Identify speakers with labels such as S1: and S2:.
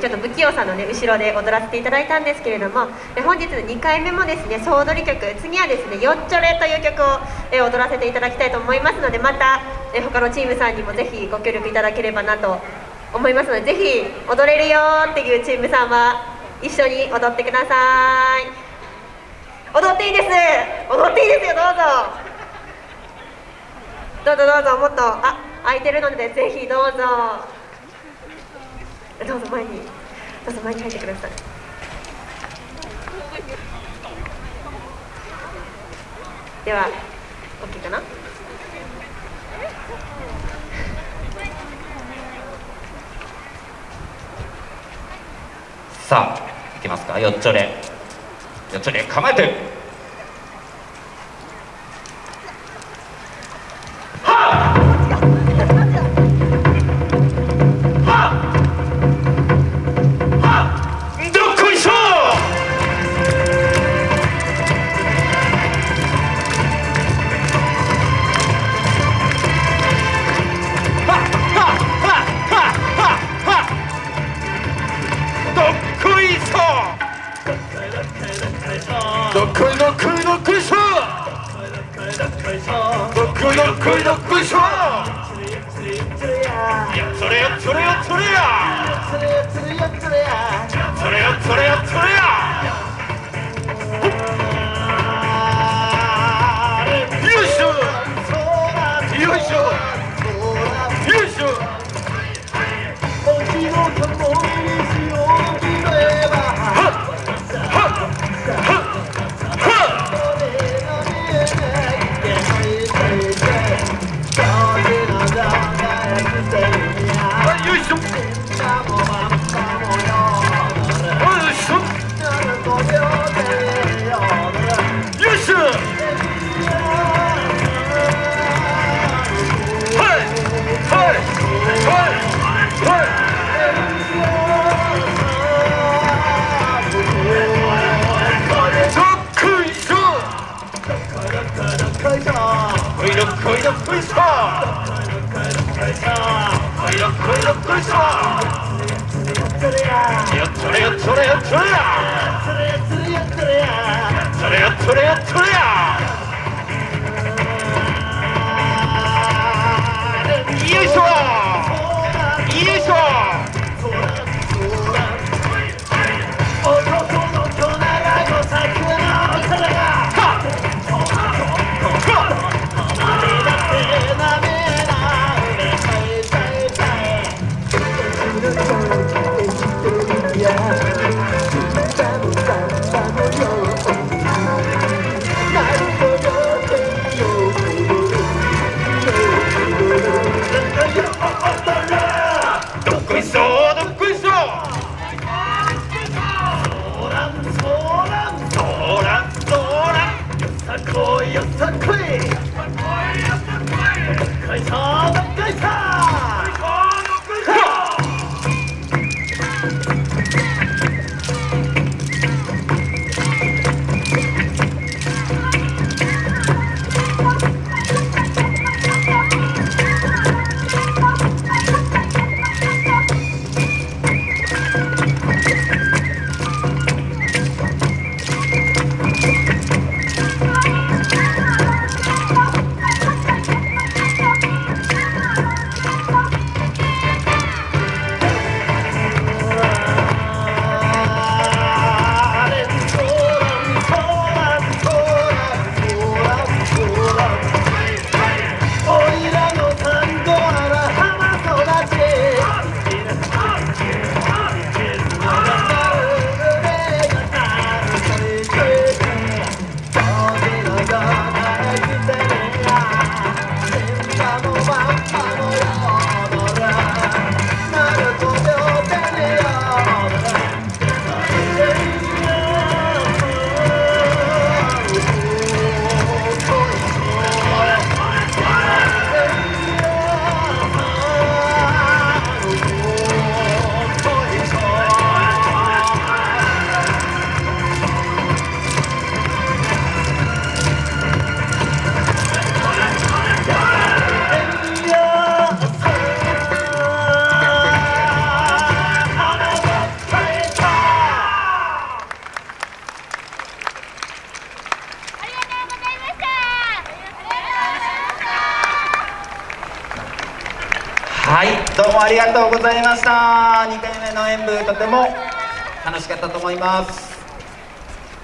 S1: ちょっと不器用さんのね後ろで踊らせていただいたんですけれども本日の2回目もですね総踊り曲次はですね「よっちょれ」という曲を踊らせていただきたいと思いますのでまた他のチームさんにもぜひご協力いただければなと思いますのでぜひ踊れるよっていうチームさんは一緒に踊ってください。踊っていいです。踊っていいですよどうぞ。どうぞどうぞもっとあ空いてるのでぜひどうぞ。どうぞ前に。どうぞ前に入ってください。では OK かな？
S2: さあいきますか。よっちょれ。よっちょれ構えて。
S3: こいどっこいどっこいしょやそれよそれよそれやそれよそれよやっとれやっとれや
S2: はい。
S4: どうもありがとうございました。2回目の演舞とても楽しかったと思います。